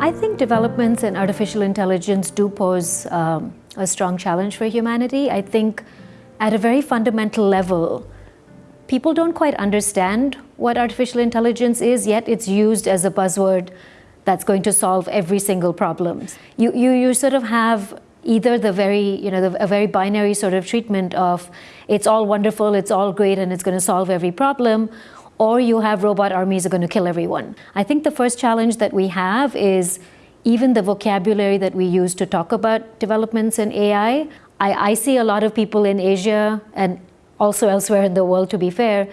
I think developments in artificial intelligence do pose um, a strong challenge for humanity. I think at a very fundamental level, people don't quite understand what artificial intelligence is, yet it's used as a buzzword that's going to solve every single problem. You, you, you sort of have either the very, you know, the, a very binary sort of treatment of it's all wonderful, it's all great, and it's going to solve every problem, or you have robot armies are going to kill everyone. I think the first challenge that we have is even the vocabulary that we use to talk about developments in AI. I, I see a lot of people in Asia and also elsewhere in the world, to be fair,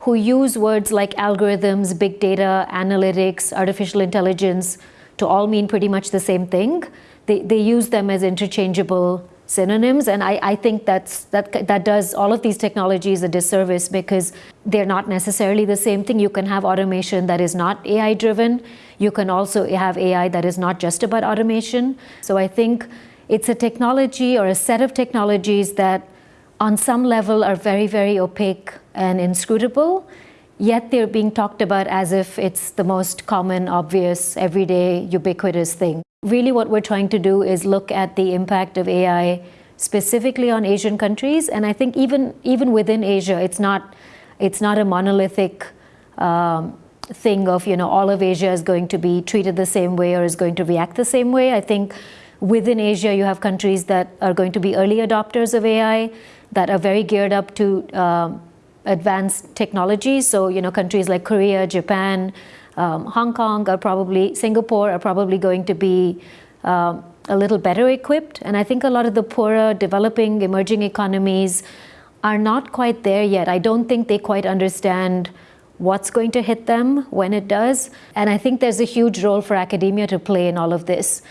who use words like algorithms, big data, analytics, artificial intelligence to all mean pretty much the same thing. They, they use them as interchangeable synonyms and I, I think that's that that does all of these technologies a disservice because they're not necessarily the same thing. You can have automation that is not AI driven. You can also have AI that is not just about automation. So I think it's a technology or a set of technologies that on some level are very, very opaque and inscrutable, yet they're being talked about as if it's the most common, obvious, everyday, ubiquitous thing. Really what we're trying to do is look at the impact of AI specifically on Asian countries, and I think even, even within Asia, it's not, it's not a monolithic um, thing of, you know, all of Asia is going to be treated the same way or is going to react the same way. I think within Asia, you have countries that are going to be early adopters of AI, that are very geared up to um, advanced technology. So, you know, countries like Korea, Japan, um, Hong Kong are probably, Singapore are probably going to be um, a little better equipped. And I think a lot of the poorer, developing, emerging economies are not quite there yet. I don't think they quite understand what's going to hit them when it does. And I think there's a huge role for academia to play in all of this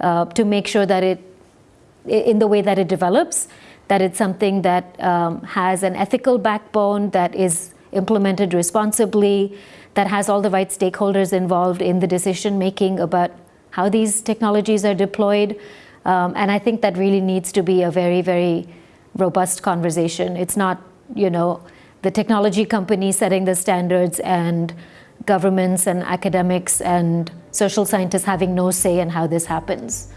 uh, to make sure that it, in the way that it develops, that it's something that um, has an ethical backbone, that is implemented responsibly, that has all the right stakeholders involved in the decision making about how these technologies are deployed. Um, and I think that really needs to be a very, very robust conversation. It's not, you know, the technology companies setting the standards and governments and academics and social scientists having no say in how this happens.